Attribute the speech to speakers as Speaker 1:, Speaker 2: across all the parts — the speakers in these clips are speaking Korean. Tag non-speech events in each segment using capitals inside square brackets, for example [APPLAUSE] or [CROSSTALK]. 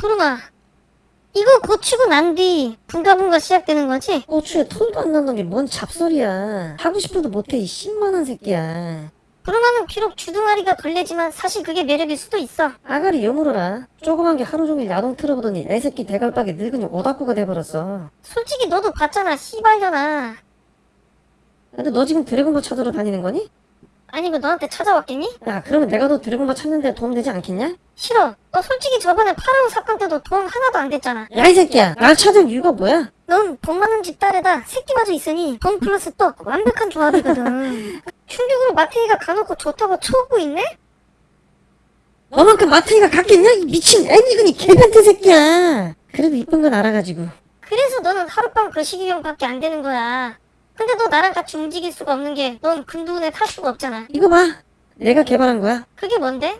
Speaker 1: 푸르마 이거 고치고 난 뒤 분가분가 시작되는 거지?
Speaker 2: 고추에 털도 안게뭔 잡소리야. 하고 싶어도 못해 이 10만원 새끼야.
Speaker 1: 푸르마는 비록 주둥아리가 걸레지만 사실 그게 매력일 수도 있어
Speaker 2: 아가리 여물어라. 조그만 게 하루 종일 야동 틀어보더니 애새끼 대갈박에 늙은이 오다꾸가 돼버렸어.
Speaker 1: 솔직히 너도 봤잖아 씨발년아
Speaker 2: 근데 너 지금 드래곤볼 찾으러 다니는 거니?
Speaker 1: 아니 그 너한테 찾아왔겠니?
Speaker 2: 야 그러면 내가 너 드래곤볼 찾는데 도움되지 않겠냐?
Speaker 1: 싫어 너 솔직히 저번에 파라오 사건 때도 도움 하나도 안 됐잖아
Speaker 2: 야 이 새끼야 날 찾을 이유가 뭐야?
Speaker 1: 넌돈 많은 집 딸에다 새끼마저 있으니 돈 플러스 떡 완벽한 조합이거든 [LAUGHS] 흉격으로 마태이가 가놓고 좋다고 쳐오고 있네?
Speaker 2: 너만큼 마태이가 같겠냐? 이 미친 애미근이 개변태 새끼야. 그래도 이쁜 건 알아가지고.
Speaker 1: 그래서 너는 하룻밤 거시기용밖에 안 되는 거야 근데 너 나랑 같이 움직일 수가 없는 게넌 금두운에 탈 수가 없잖아
Speaker 2: 이거 봐. 내가 개발한 거야.
Speaker 1: 그게 뭔데?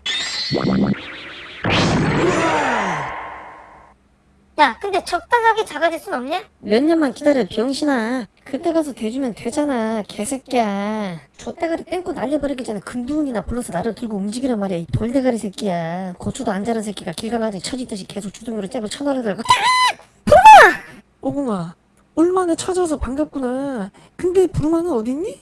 Speaker 1: 야 근데 적당하게 작아질 순 없냐?
Speaker 2: 몇 년만 기다려 병신아. 그때 가서 대주면 되잖아 개새끼야. 좆대가리 땡고 날려버리기 전에 금두운이나 불러서 나를 들고 움직이란 말이야 이 돌대가리 새끼야. 고추도 안 자란 새끼가 길 가가지고 처지듯이 계속 주둥이로 잽을 쳐넣어 들고
Speaker 3: 오공아 얼마나 찾아와서 반갑구나 근데 부르마는 어딨니?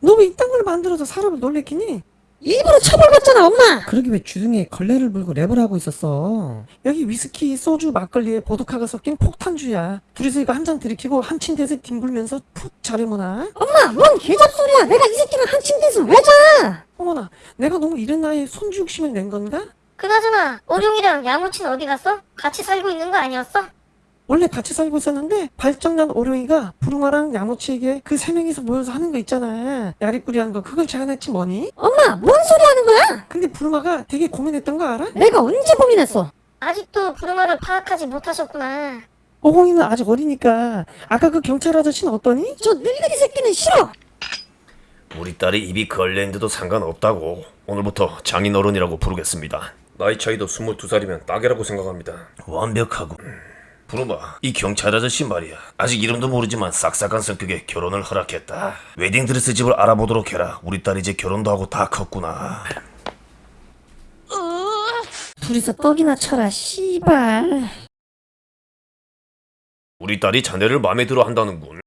Speaker 3: 너 왜 이딴 걸 만들어서 사람을 놀래키니?
Speaker 2: 일부러 처벌받잖아 엄마.
Speaker 3: 그러게 왜 주둥이에 걸레를 물고 랩을 하고 있었어 여기 위스키, 소주, 막걸리에 보드카가 섞인 폭탄주야 둘이서 이거 한 잔 들이키고 한 침대에서 뒹굴면서 푹 자려보나?
Speaker 2: 엄마 뭔 개잡소리야. 내가 이 새끼랑 한 침대에서 왜 자?
Speaker 3: 어머나 내가 너무 이른 나이에 손주 욕심을 낸 건가?
Speaker 1: 그나저나 오룡이랑 야무친 어디 갔어? 같이 살고 있는 거 아니었어?
Speaker 3: 원래 같이 살고 있었는데 발정난 오룡이가 부르마랑 야무치에게 그 세 명이서 모여서 하는 거 있잖아 야리꾸리 하는 거 그걸 제안했지 뭐니?
Speaker 2: 엄마 뭔 소리 하는 거야?
Speaker 3: 근데 부르마가 되게 고민했던 거 알아?
Speaker 2: 내가 언제 고민했어?
Speaker 1: 아직도 부르마를 파악하지 못하셨구나
Speaker 3: 오공이는 아직 어리니까 아까 그 경찰 아저씨는 어떠니?
Speaker 2: 저 늙은이 새끼는 싫어.
Speaker 4: 우리 딸이 입이 걸레인데도 상관없다고 오늘부터 장인어른이라고 부르겠습니다 나이 차이도 22살이면 딱이라고 생각합니다 완벽하고 부르마. 이 경찰 아저씨 말이야. 아직 이름도 모르지만 싹싹한 성격에 결혼을 허락했다. 웨딩드레스 집을 알아보도록 해라. 우리 딸 이제 결혼도 하고 다 컸구나.
Speaker 2: 둘이서 떡이나 쳐라 씨발.
Speaker 4: 우리 딸이 자네를 마음에 들어 한다는군